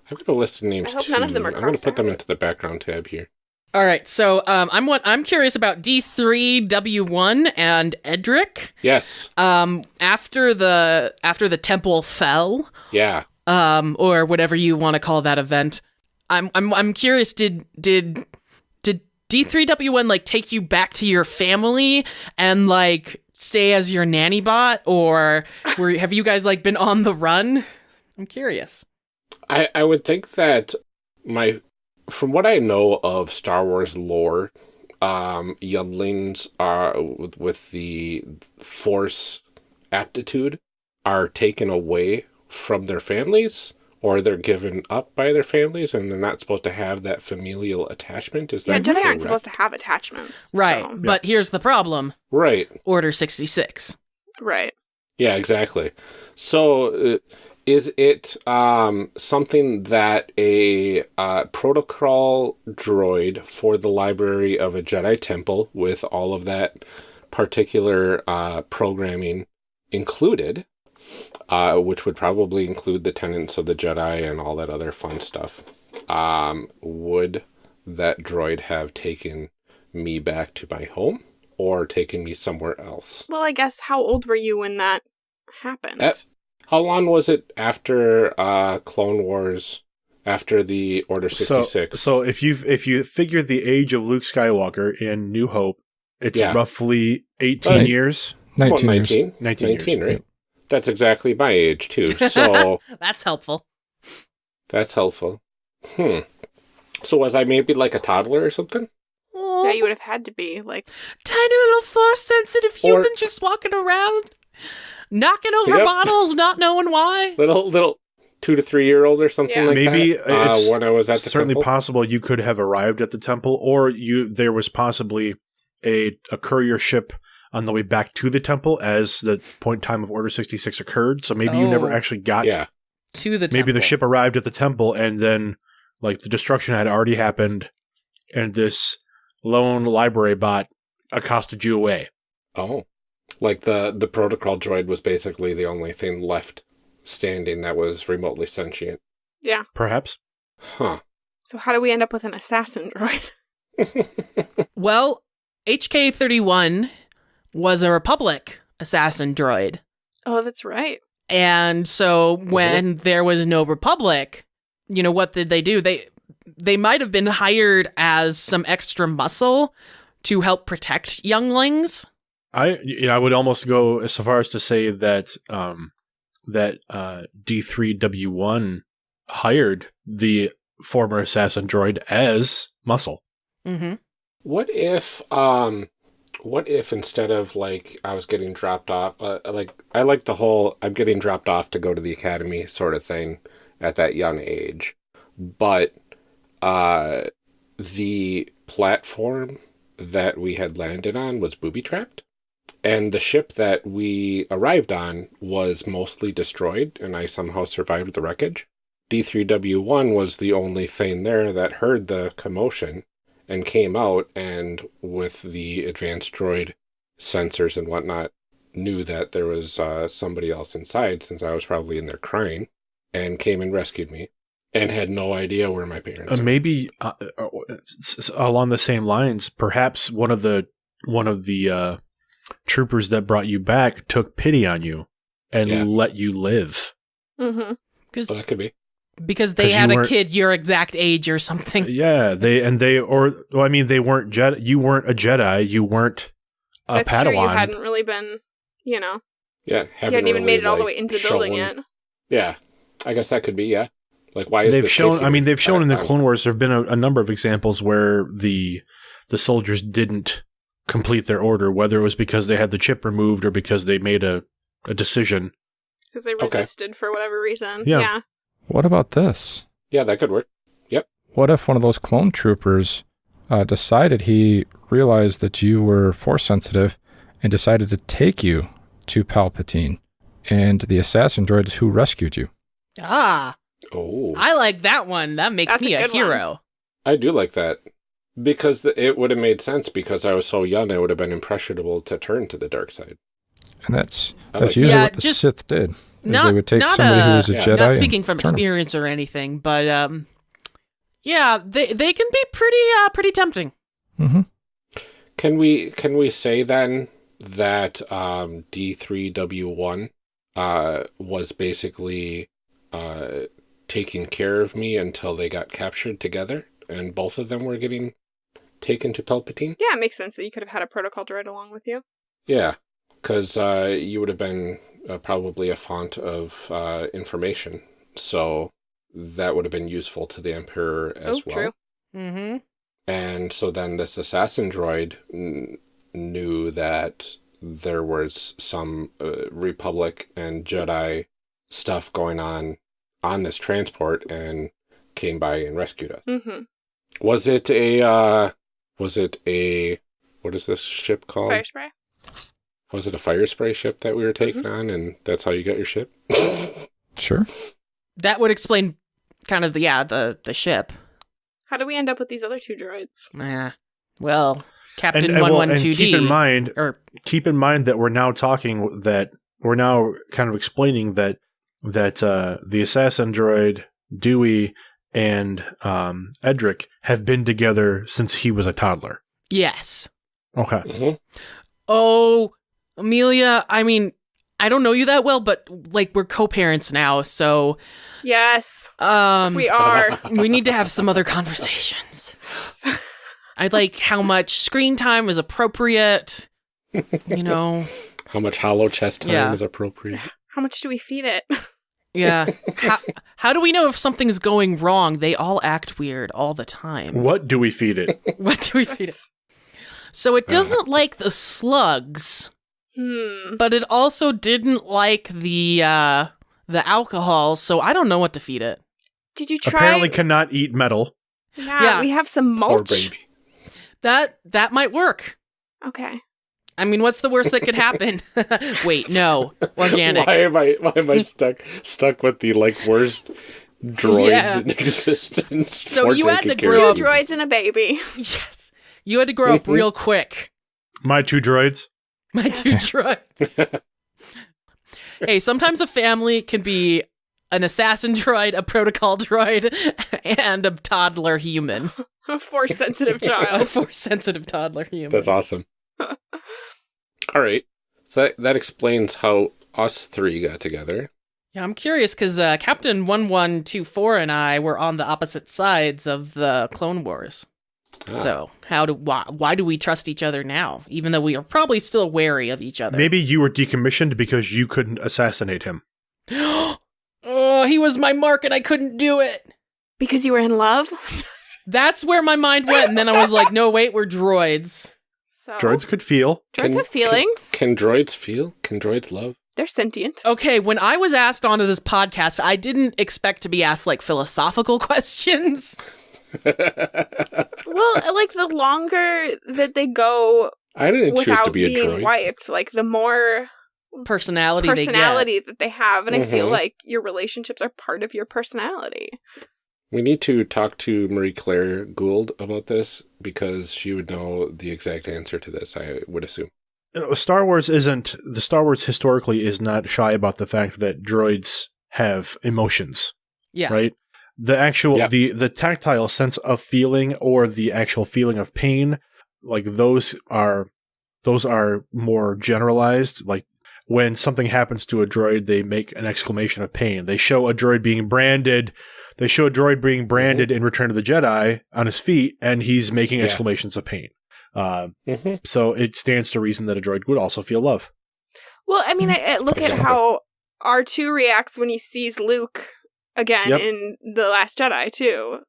I've got a list of names I hope too. none of them are I'm going to put them into the background tab here. All right, so um I'm what I'm curious about D3W1 and Edric. Yes. Um after the after the temple fell, Yeah. um or whatever you want to call that event. I'm I'm I'm curious did did did D3W1 like take you back to your family and like stay as your nanny bot or were have you guys like been on the run? I'm curious. I, I would think that my from what I know of Star Wars lore, um, younglings are with, with the force aptitude are taken away from their families or they're given up by their families and they're not supposed to have that familial attachment. Is that Yeah, that Jedi aren't supposed to have attachments. Right. so- But here's the problem. Right. Order 66. Right. Yeah, exactly. So, uh, is it um, something that a uh, protocol droid for the library of a Jedi temple with all of that particular uh, programming included, uh, which would probably include the tenets of the Jedi and all that other fun stuff, um, would that droid have taken me back to my home or taken me somewhere else? Well, I guess how old were you when that happened? Uh, How long was it after uh, Clone Wars? After the Order sixty six? so if you if you figure the age of Luke Skywalker in New Hope, it's Yeah. roughly eighteen Right. years. 19 years. 19? 19 19, years. right? That's exactly my age too. So That's helpful. that's helpful. Hmm. So was I maybe like a toddler or something? Aw, yeah, you would have had to be like. tiny little force sensitive Or- human just walking around, knocking over Yep. bottles, not knowing why. Little little two to three year old or something Yeah. like Maybe that. Uh, it's when I was at the certainly temple. possible you could have arrived at the temple, or you there was possibly a a courier ship on the way back to the temple as the point in time of Order sixty six occurred. So maybe you never Oh. actually got. yeah. To the Temple. maybe the ship arrived at the temple and then like the destruction had already happened, and this lone library bot accosted you away. Oh. Like the the protocol droid was basically the only thing left standing that was remotely sentient. Yeah. Perhaps. Huh. So how do we end up with an assassin droid? Well, HK31 was a Republic assassin droid. Oh, that's right. And so when there was no Republic, you know what did they do? They they might have been hired as some extra muscle to help protect younglings. I you know, I would almost go as far as to say that um, that uh, D3W1 hired the former assassin droid as muscle. Mm-hmm. What if, um, what if instead of like I was getting dropped off, uh, like I like the whole I'm getting dropped off to go to the academy sort of thing at that young age, but uh, the platform that we had landed on was booby trapped, and the ship that we arrived on was mostly destroyed, and I somehow survived the wreckage. D3W1 was the only thing there that heard the commotion and came out and with the advanced droid sensors and whatnot knew that there was uh, somebody else inside since I was probably in there crying and came and rescued me and had no idea where my parents Uh, maybe uh, uh, s- along the same lines, perhaps one of the one of the uh, troopers that brought you back took pity on you and Yeah. let you live. Mm-hmm. Because So that could be. because they 'Cause you had a kid your exact age or something. Yeah, they and they or well, I mean, they weren't Jedi. You weren't a Jedi. You weren't a That's Padawan. true. You hadn't really been, you know, Yeah. you haven't hadn't even really, made it all the way into the building shown- yet. Yeah. I guess that could be, yeah. Like, why is they've this shown. I mean, they've shown in the I- Clone Wars. There have been a, a number of examples where the the soldiers didn't complete their order, whether it was because they had the chip removed or because they made a a decision. Because they Okay. resisted for whatever reason. Yeah. yeah. What about this? Yeah, that could work. Yep. What if one of those clone troopers uh, decided he realized that you were force sensitive and decided to take you to Palpatine and the assassin droid who rescued you? Ah, Oh. I like that one. That makes That's me a a, good one. hero. I do like that. Because the, it would have made sense because I was so young, I would have been impressionable to turn to the dark side. And that's that's like usually Yeah, what the just Sith did. Not they would take not somebody who uh, was a yeah, Jedi. not speaking from turn 'em. experience or anything, but um, yeah, they they can be pretty uh pretty tempting. Mhm. Can we can we say then that um, D3W1 uh, was basically uh, taking care of me until they got captured together, and both of them were getting taken to Palpatine? Yeah, it makes sense that you could have had a protocol droid along with you. Yeah, because uh, you would have been uh, probably a font of uh, information, so that would have been useful to the Emperor as oh, well. true. Mm-hmm. And so then this assassin droid n- knew that there was some uh, Republic and Jedi stuff going on on this transport and came by and rescued us. Mm-hmm. Was it a, uh, was it a, what is this ship called? Fire spray. Was it a fire spray ship that we were taking on and that's how you got your ship? Sure. That would explain kind of the yeah the the ship. How do we end up with these other two droids? Yeah. Well, Captain and, One well, and keep in mind, or keep in mind that we're now talking that we're now kind of explaining that that uh, the assassin droid Dewey and um, Edric have been together since he was a toddler. yes. Okay. Mhm. Oh, Amelia. I mean, I don't know you that well, but like we're co-parents now, so Yes, um, we are. we need to have some other conversations. I like how much screen time is appropriate. You know, How much holochess time Yeah. is appropriate? How much do we feed it? yeah. how, how do we know if something's going wrong? They all act weird all the time. What do we feed it? What do we feed it? So it doesn't like the slugs, Hmm. but it also didn't like the uh the alcohol, so I don't know what to feed it. Did you try? Apparently, cannot eat metal. yeah, Yeah. we have some Poor mulch. baby. That that might work. Okay. I mean, what's the worst that could happen? Wait, no. Organic. Why am I why am I stuck stuck with the like worst droids Yeah. in existence? So you had to Two grow up- me? droids and a baby. Yes. You had to grow up Mhm. real quick. My two droids. My Yes. two droids. hey, sometimes a family can be an assassin droid, a protocol droid, and a toddler human. A force sensitive child. A child. force sensitive toddler human. That's awesome. All right. So that, that explains how us three got together. Yeah, I'm curious because uh, Captain 1124 and I were on the opposite sides of the Clone Wars. Ah. So, how do why, why do we trust each other now, even though we are probably still wary of each other? Maybe you were decommissioned because you couldn't assassinate him. oh, he was my mark and I couldn't do it. Because you were in love? That's where my mind went, and then I was like, no, wait, we're droids. So Droids could feel. droids Can- have feelings. Can droids feel? Can droids love? They're sentient. Okay, when I was asked onto this podcast, I didn't expect to be asked like philosophical questions. Well, like the longer that they go I didn't choose to without be a droid. wiped, like the more Personality, personality that they have, and I feel Mhm. like your relationships are part of your personality. We need to talk to Marie Claire Gould about this because she would know the exact answer to this, I would assume. Uh, Star Wars isn't the Star Wars historically is not shy about the fact that droids have emotions. Yeah. right? The actual Yeah. the the tactile sense of feeling or the actual feeling of pain, like those are those are more generalized. Like when something happens to a droid, they make an exclamation of pain. They show a droid being branded. They show a droid being branded in Return of the Jedi on his feet, and he's making Yeah. exclamations of pain. Um, Mm-hmm. so it stands to reason that a droid would also feel love. Well, I mean, I, I look at how R two reacts when he sees Luke again Yep. in the Last Jedi too.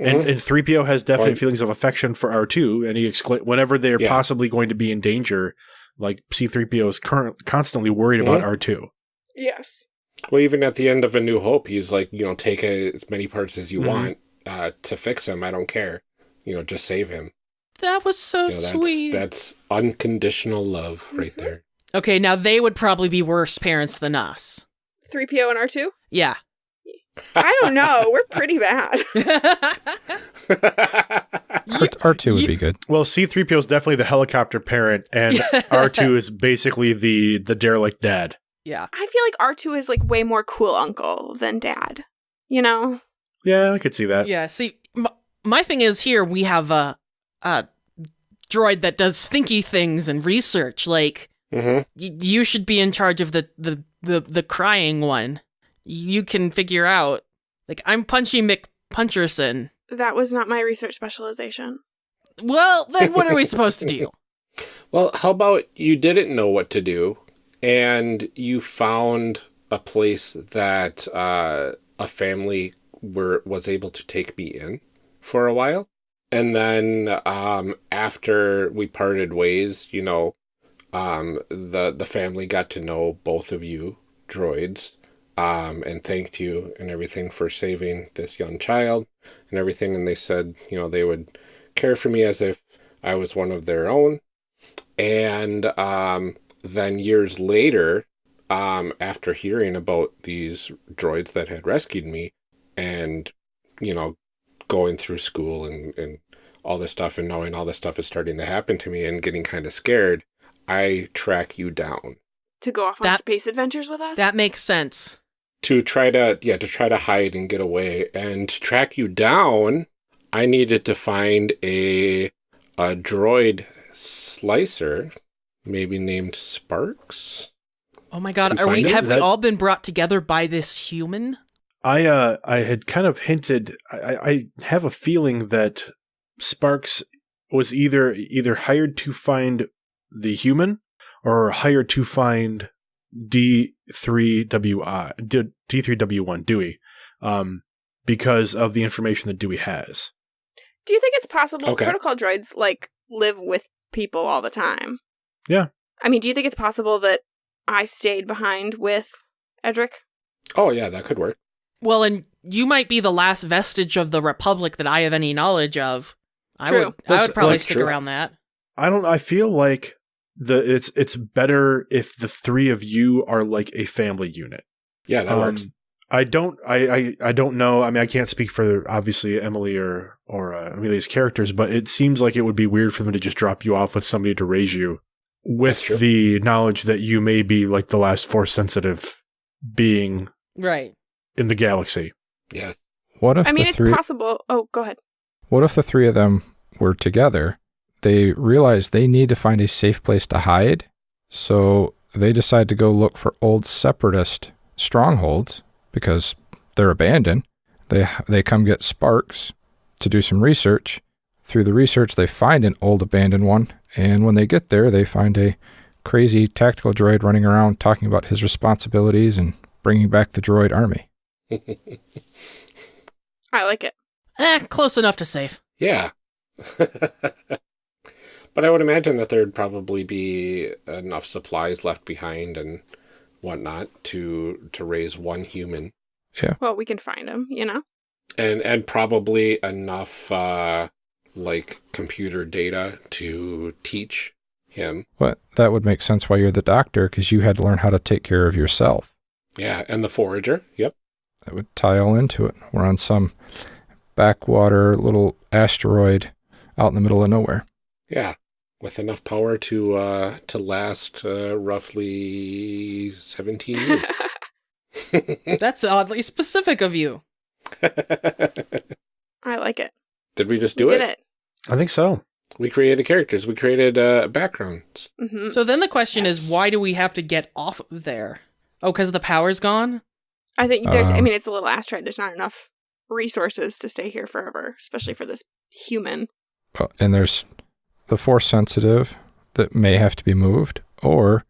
Mm-hmm. And, and 3PO has definite Right. feelings of affection for R2, and he excla- whenever they're Yeah. possibly going to be in danger, like C3PO is current, constantly worried about Mhm. R2. Yes. Well, even at the end of A New Hope, he's like, you know, take as many parts as you Mhm. want uh, to fix him. I don't care. You know, just save him. That was so You know, that's, sweet. that's unconditional love right Mhm. there. Okay, now they would probably be worse parents than us. Three PO and R two. Yeah. I don't know. We're pretty bad. R- R2 would you- be good. Well, C3PO is definitely the helicopter parent, and R2 is basically the the derelict dad. Yeah. I feel like R two is like way more cool uncle than dad. You know. Yeah, I could see that. Yeah. See, m- my thing is here we have a, a droid that does thinky things and research. Like, hmm y- you should be in charge of the, the, the, the crying one. You can figure out. Like, I'm Punchy McPuncherson. That was not my research specialization. Well, then what are we supposed to do? Well, how about you didn't know what to do and you found a place that uh, a family were was able to take me in for a while. And then um, after we parted ways, you know, um, the the family got to know both of you droids um, and thanked you and everything for saving this young child and everything. And they said, you know, they would care for me as if I was one of their own. And um, then years later, um, after hearing about these droids that had rescued me and, you know, going through school and, and all this stuff and knowing all this stuff is starting to happen to me and getting kind of scared, I track you down To go off on That- space adventures with us. That makes sense. to try to, yeah, to try to hide and get away. And to track you down, I needed to find a, a droid slicer, maybe named Sparks. Oh my god, Can are we it? have we all been brought together by this human? I uh I had kind of hinted I, I I have a feeling that Sparks was either either hired to find the human or hired to find D3WI D3W1 Dewey um because of the information that Dewey has. Do you think it's possible Okay. protocol droids like live with people all the time? Yeah. I mean, do you think it's possible that I stayed behind with Edric? Oh, yeah, that could work. Well, and you might be the last vestige of the Republic that I have any knowledge of. I True. would I would probably stick true. around that. I don't I feel like the it's it's better if the three of you are like a family unit. Yeah, that works. Um, I don't. I, I. I don't know. I mean, I can't speak for obviously Emily or or uh, Amelia's characters, but it seems like it would be weird for them to just drop you off with somebody to raise you, That's with the knowledge that you may be like the last force sensitive being Right. in the galaxy. Yeah. What if I mean, the it's three? possible. Oh, go ahead. What if the three of them were together? They realize they need to find a safe place to hide, so they decide to go look for old separatist strongholds because they're abandoned. They they come get Sparks to do some research. Through the research, they find an old abandoned one, and when they get there, they find a crazy tactical droid running around talking about his responsibilities and bringing back the droid army. I like it. Eh, close enough to safe. Yeah. but I would imagine that there'd probably be enough supplies left behind and whatnot to to raise one human. Yeah. Well, we can find him, you know? And and probably enough uh like computer data to teach him. But that would make sense why you're the doctor, because you had to learn how to take care of yourself. Yeah, and the forager. Yep. That would tie all into it. We're on some backwater little asteroid out in the middle of nowhere. Yeah. With enough power to uh to last uh, roughly 17 years. That's oddly specific of you. I like it. Did we just do we it? did it. I think so. We created characters. We created uh, backgrounds. hmm So then the question is, why do we have to get off of there? Oh, because the power's gone? I think there's, I Um, mean, it's a little asteroid. There's not enough resources to stay here forever, especially for this human. Well, and there's the force sensitive that may have to be moved, or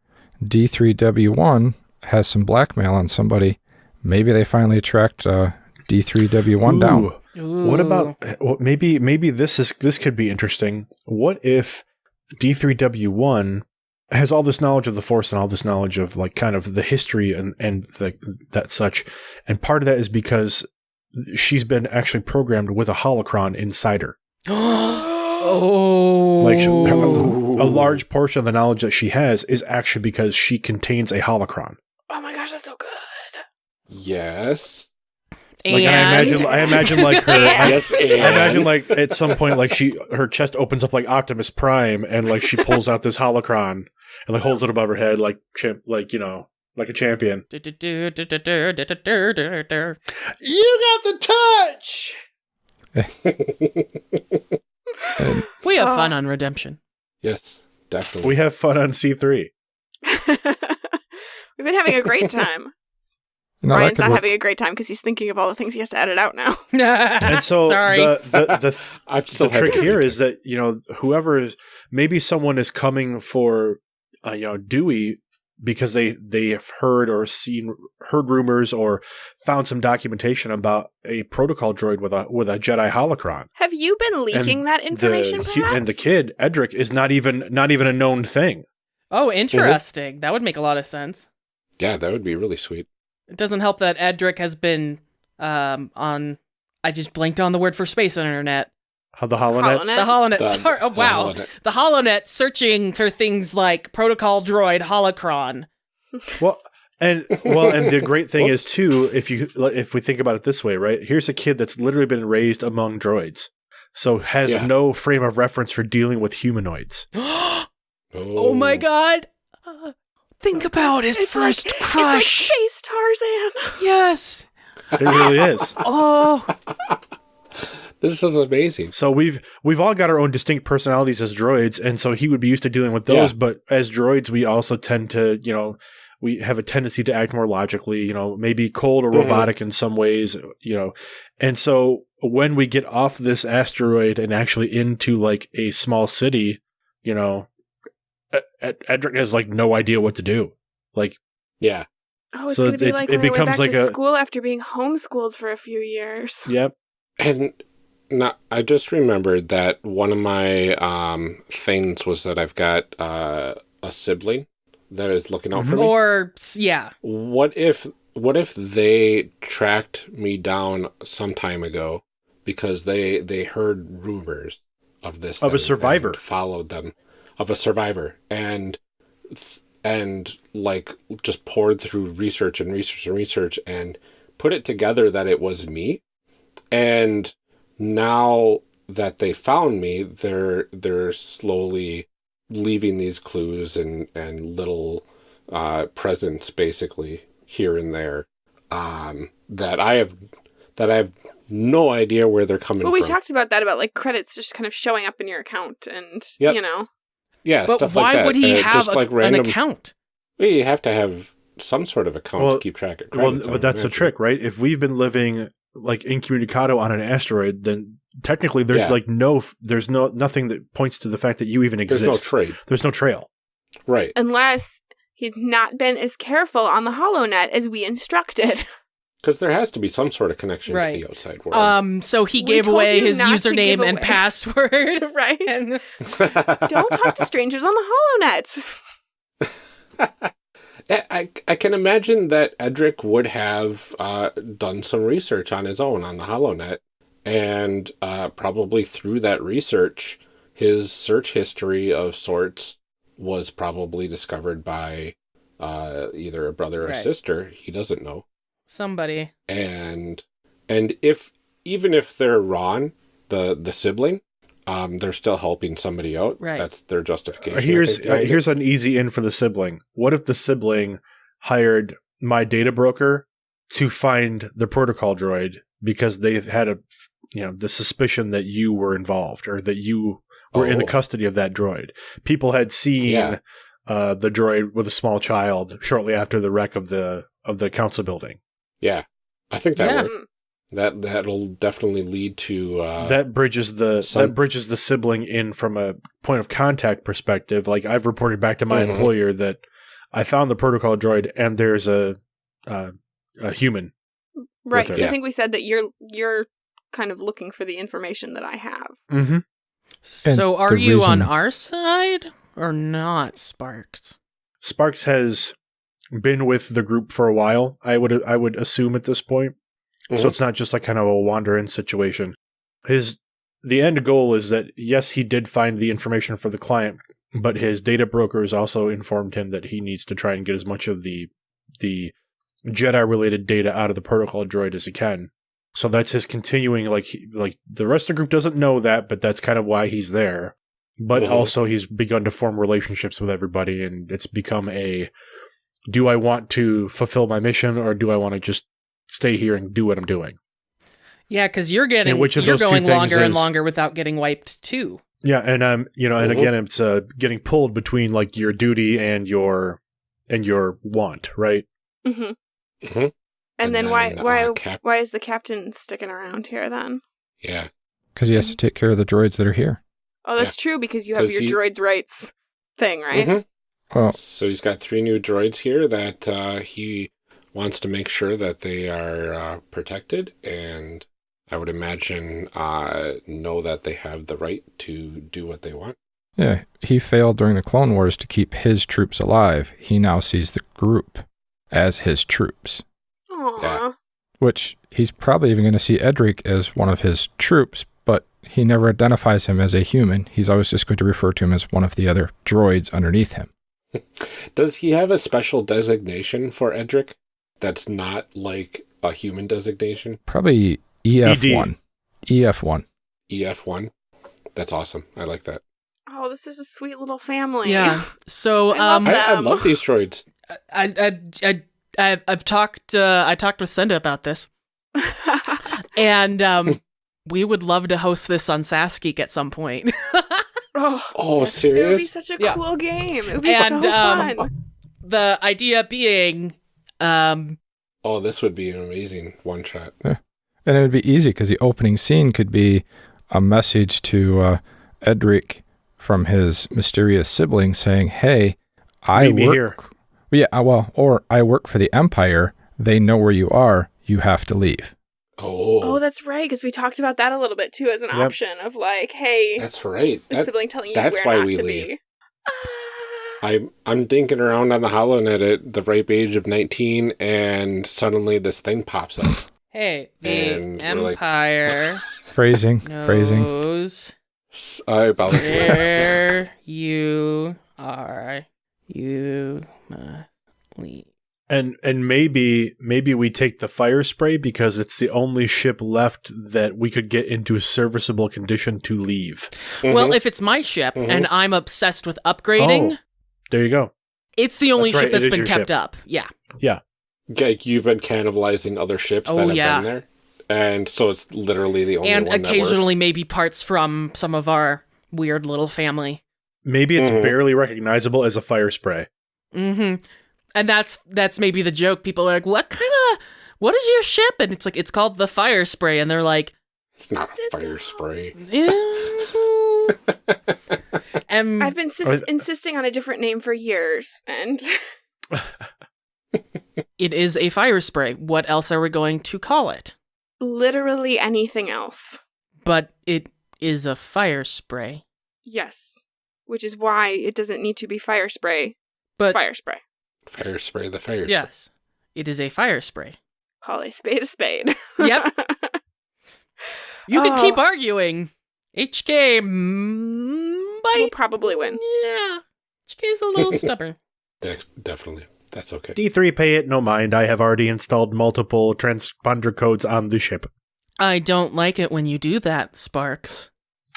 D3W1 has some blackmail on somebody. Maybe they finally tracked uh, D3W1 down. Ooh. What about eh, well, maybe maybe this is this could be interesting. What if D3W1 has all this knowledge of the force and all this knowledge of like kind of the history and and the, that such and part of that is because she's been actually programmed with a holocron inside her. oh. Like she- a oh. large portion of the knowledge that she has is actually because she contains a holocron. Oh my gosh, that's so good. Yes. Like and? I imagine, I imagine like her. I, I imagine like at some point, like she, her chest opens up like Optimus Prime, and like she pulls out this holocron and like holds it above her head, like champ, like you know, like a champion. You got the touch. we have fun on Redemption. Yes, definitely. We have fun on C three. We've been having a great time you know, Ryan's not work. having a great time because he's thinking of all the things he has to edit out now. And so Sorry. the the, the I've still the trick to here read is that you know whoever is maybe someone is coming for uh, you know Dewey because they they have heard or seen heard rumors or found some documentation about a protocol droid with a with a Jedi holocron. Have you been leaking that information? the, and the kid Edric is not even not even a known thing. oh, interesting. That would make a lot of sense. Yeah, that would be really sweet. It doesn't help that Edric has been um, on. I just blinked on the word for space on internet. How the holonet? Holonet. The Holonet. The- sorry, oh, the wow. holonet. The Holonet searching for things like protocol droid, holocron. Well, and well, and the great thing is too, if you if we think about it this way, right? Here's a kid that's literally been raised among droids, so has Yeah. no frame of reference for dealing with humanoids. oh Oh, my god. Think about his It's first like, crush. It's like Space Tarzan. yes. It really is. Oh. This is amazing. So we've we've all got our own distinct personalities as droids, and so he would be used to dealing with those. Yeah. But as droids, we also tend to, you know, we have a tendency to act more logically. You know, maybe cold or Mhm. robotic in some ways. You know, and so when we get off this asteroid and actually into like a small city, you know, Ed- Ed- Edric has like no idea what to do. Like, Yeah. Oh, it's So gonna be it's- like it when I went back like to a- school after being homeschooled for a few years. yep, And now I just remembered that one of my um, things was that I've got uh, a sibling that is looking out for me. Or yeah. What if what if they tracked me down some time ago because they they heard rumors of this Of a survivor. and followed them of a survivor. And and like just poured through research and research and research and put it together that it was me. And now that they found me they're they're slowly leaving these clues and and little uh presents basically here and there um that i have that i have no idea where they're coming Well, we from. talked about that about like credits just kind of showing up in your account, and Yep. you know, yeah But stuff why like that would he Uh, have just a- like an random account? Well, you have to have some sort of account Well- to keep track of well, credits, I but that's the imagine. trick, right? If we've been living like incommunicado on an asteroid, then technically there's Yeah. like no, there's no nothing that points to the fact that you even there's exist. no trade there's no trail. right unless he's not been as careful on the HoloNet as we instructed. Because there has to be some sort of connection Right. to the outside world. Um, so he gave away his not to username and away. password. right? and Don't talk to strangers on the HoloNet. I, I I can imagine that Edric would have uh, done some research on his own on the HoloNet, and uh, probably through that research, his search history of sorts was probably discovered by uh, either a brother or Right. sister. He doesn't know, somebody. and and if even if they're Ron, the the sibling, um, they're still helping somebody out. Right. That's their justification. I here's uh, here's an easy in for the sibling. What if the sibling hired my data broker to find the protocol droid because they had a you know the suspicion that you were involved or that you were in the Oh. custody of that droid. People had seen Yeah. uh, the droid with a small child shortly after the wreck of the of the council building. Yeah. I think that Yeah. works. That that'll definitely lead to uh, that bridges the some- that bridges the sibling in from a point of contact perspective. Like I've reported back to my Mhm. employer that I found the protocol droid and there's a uh, a human. Right. her. 'cause I think we said that you're you're kind of looking for the information that I have. Mm-hmm. So are the you on our side or not, Sparks? Sparks has been with the group for a while. I would I would assume at this point, so Mhm. it's not just like kind of a wander in situation. His the end goal is that yes, he did find the information for the client, but his data brokers also informed him that he needs to try and get as much of the the Jedi related data out of the protocol droid as he can. So that's his continuing like he, like the rest of the group doesn't know that, but that's kind of why he's there. But Mhm. also he's begun to form relationships with everybody and it's become a do I want to fulfill my mission or do I want to just stay here and do what I'm doing? Yeah, because you're getting which of you're those going things longer and longer without getting wiped too. Yeah, and um, you know, and again, it's uh, getting pulled between like your duty and your and your want, right? hmm Mhm. And, And then, why then, why uh, Cap- why is the captain sticking around here then? yeah. because he has to take care of the droids that are here. Oh, that's true because you have your he- droids rights thing, right? Well, So he's got three new droids here that uh, he wants to make sure that they are uh, protected, and I would imagine uh, know that they have the right to do what they want. yeah, he failed during the Clone Wars to keep his troops alive. He now sees the group as his troops, Aw. Yeah. which he's probably even going to see Edric as one of his troops, but he never identifies him as a human. He's always just going to refer to him as one of the other droids underneath him. Does he have a special designation for Edric that's not like a human designation? Probably E EF1. EF1. EF1? That's awesome. I like that. Oh, this is a sweet little family. Yeah. So I love um, I, I love these droids. I I I I've, I've talked uh, I talked with Senda about this, and um, we would love to host this on SaSGeek at some point. oh, Oh, it would be such a Yeah. cool game. It would be And, so um, fun. the idea being, um, Oh, this would be an amazing one shot. Yeah. And it would be easy because the opening scene could be a message to uh, Edric from his mysterious sibling saying, "Hey, I Meet work." here. Yeah, uh, well, or I work for the Empire. They know where you are. You have to leave. Oh, Oh, that's right, because we talked about that a little bit too as an Yep. option of like, hey, that's right. the That, sibling telling you that's where why not we to leave. be. Ah. I, I'm dinking around on the HoloNet at the ripe age of 19, and suddenly this thing pops up. hey, the And we're like- Empire Phrasing, phrasing. knows S- I about where you are. You must leave. And and maybe maybe we take the fire spray because it's the only ship left that we could get into a serviceable condition to leave. Well, Mhm. if it's my ship Mhm. and I'm obsessed with upgrading, Oh. There you go. it's the only That's right, ship it that's is been kept ship. up. Yeah. Yeah. Like you've been cannibalizing other ships Oh, that have yeah. been there, and so it's literally the only and one that occasionally maybe parts from some of our weird little family. Maybe it's Mhm. barely recognizable as a fire spray. hmm And that's that's maybe the joke. People are like, "What kind of what is your ship?" And it's like it's called the fire spray, and they're like, It's not fire spray. "Eh." and I've been sis- insisting on a different name for years, and It is a fire spray. What else are we going to call it? Literally anything else. But it is a fire spray. Yes. Which is why it doesn't need to be fire spray. But Fire spray. Fire spray the fire. yes, it is a fire spray. Call a spade a spade. Yep. You can Oh. keep arguing. HK mm, we'll might. probably win. Yeah. HK is a little stubborn. De- definitely. That's okay. D3 pay it no mind. I have already installed multiple transponder codes on the ship. I don't like it when you do that, Sparks.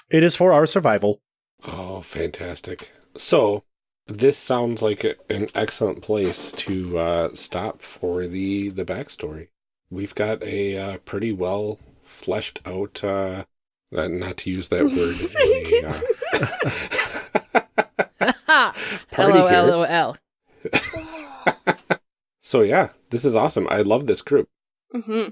It is for our survival. Oh, fantastic. So, this sounds like a, an excellent place to uh, stop for the, the backstory. We've got a uh, pretty well fleshed out, uh, uh, not to use that word. a, uh, party here. LOL. so, yeah, this is awesome. I love this group. Mm-hmm.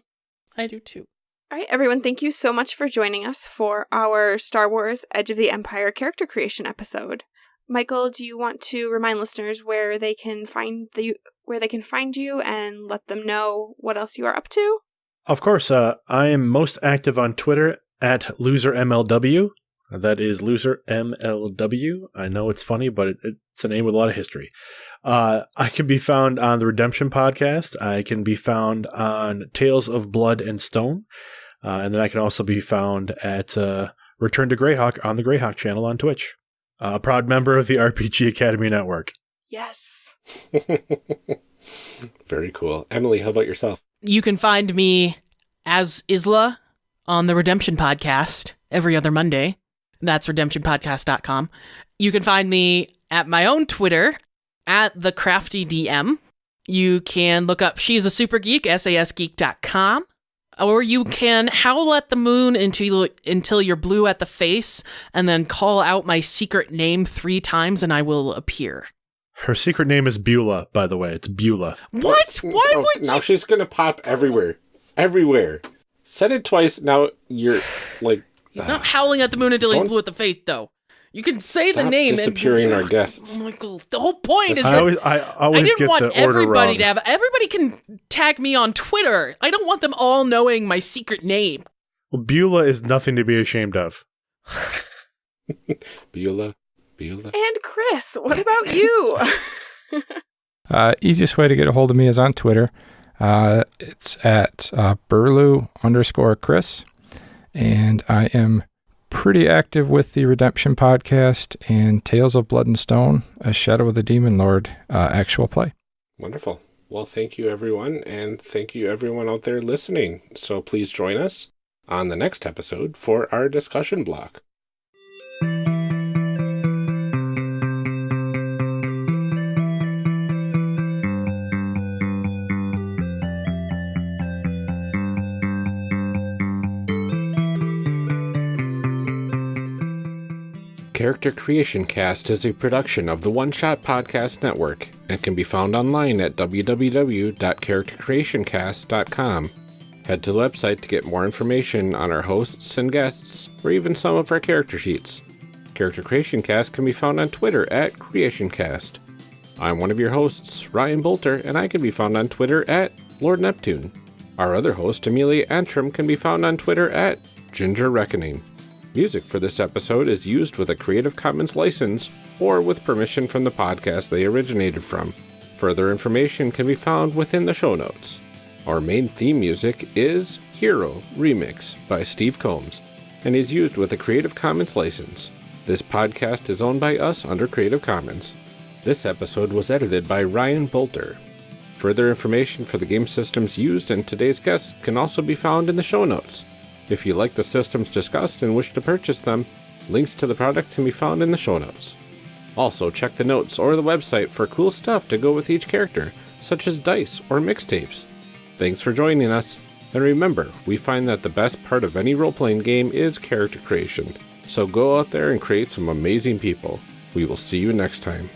I do too. All right, everyone, thank you so much for joining us for our Star Wars Edge of the Empire character creation episode. Michael, do you want to remind listeners where they can find the where they can find you and let them know what else you are up to? Of course, uh, I am most active on Twitter at losermlw. That is loser MLW. I know it's funny, but it, it's a name with a lot of history. Uh, I can be found on the Redemption podcast. I can be found on Tales of Blood and Stone. Uh, and then I can also be found at uh, Return to Greyhawk on the Greyhawk channel on Twitch. Uh, a proud member of the RPG Academy Network. Yes. Very cool. Emily, how about yourself? You can find me as Isla on the Redemption Podcast every other Monday. That's redemptionpodcast.com. You can find me at my own Twitter at the crafty DM. You can look up She's a Super Geek, sasgeek.com. Or you can howl at the moon until until you're blue at the face, and then call out my secret name three times, and I will appear. Her secret name is Beulah, by the way. It's Beulah. What? Oh, Why Oh, would now you? she's gonna pop everywhere, everywhere. Said it twice. Now you're like He's not howling at the moon until he's blue at the face, though. You can say the Stop name disappearing and our guests. Oh, Michael, the whole point is I that always, I always I didn't get want the order everybody wrong. to have. Everybody can tag me on Twitter. I don't want them all knowing my secret name. Well, Beulah is nothing to be ashamed of. Beulah, Beulah. And Chris, what about you? Uh, easiest way to get a hold of me is on Twitter. Uh, it's at uh, Burlew underscore Chris. And I am pretty active with the Redemption podcast and Tales of Blood and Stone, a Shadow of the Demon Lord uh, actual play. Wonderful. Well, thank you, everyone, and thank you, everyone out there listening. So please join us on the next episode for our discussion block. Character Creation Cast is a production of the One Shot Podcast Network and can be found online at www.charactercreationcast.com. Head to the website to get more information on our hosts and guests, or even some of our character sheets. Character Creation Cast can be found on Twitter at CreationCast. I'm one of your hosts, Ryan Boelter, and I can be found on Twitter at Lord Neptune. Our other host, Amelia Antrim, can be found on Twitter at Ginger Reckoning. Music for this episode is used with a Creative Commons license or with permission from the podcast they originated from. Further information can be found within the show notes. Our main theme music is Hero Remix by Steve Combs and is used with a Creative Commons license. This podcast is owned by us under Creative Commons. This episode was edited by Ryan Boelter. Further information for the game systems used and today's guests can also be found in the show notes. If you like the systems discussed and wish to purchase them, links to the products can be found in the show notes. Also, check the notes or the website for cool stuff to go with each character, such as dice or mixtapes. Thanks for joining us, and remember, we find that the best part of any role playing game is character creation. So go out there and create some amazing people. We will see you next time.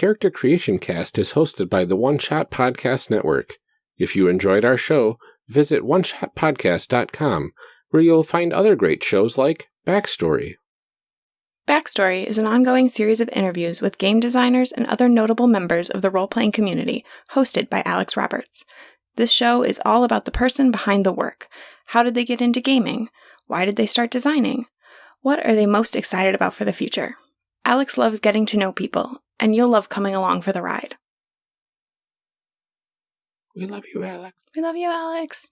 Character Creation Cast is hosted by the One Shot Podcast Network. If you enjoyed our show, visit oneshotpodcast.com, where you'll find other great shows like Backstory. Backstory is an ongoing series of interviews with game designers and other notable members of the role playing community, hosted by Alex Roberts. This show is all about the person behind the work. How did they get into gaming? Why did they start designing? What are they most excited about for the future? Alex loves getting to know people, and you'll love coming along for the ride. We love you, Alex. We love you, Alex.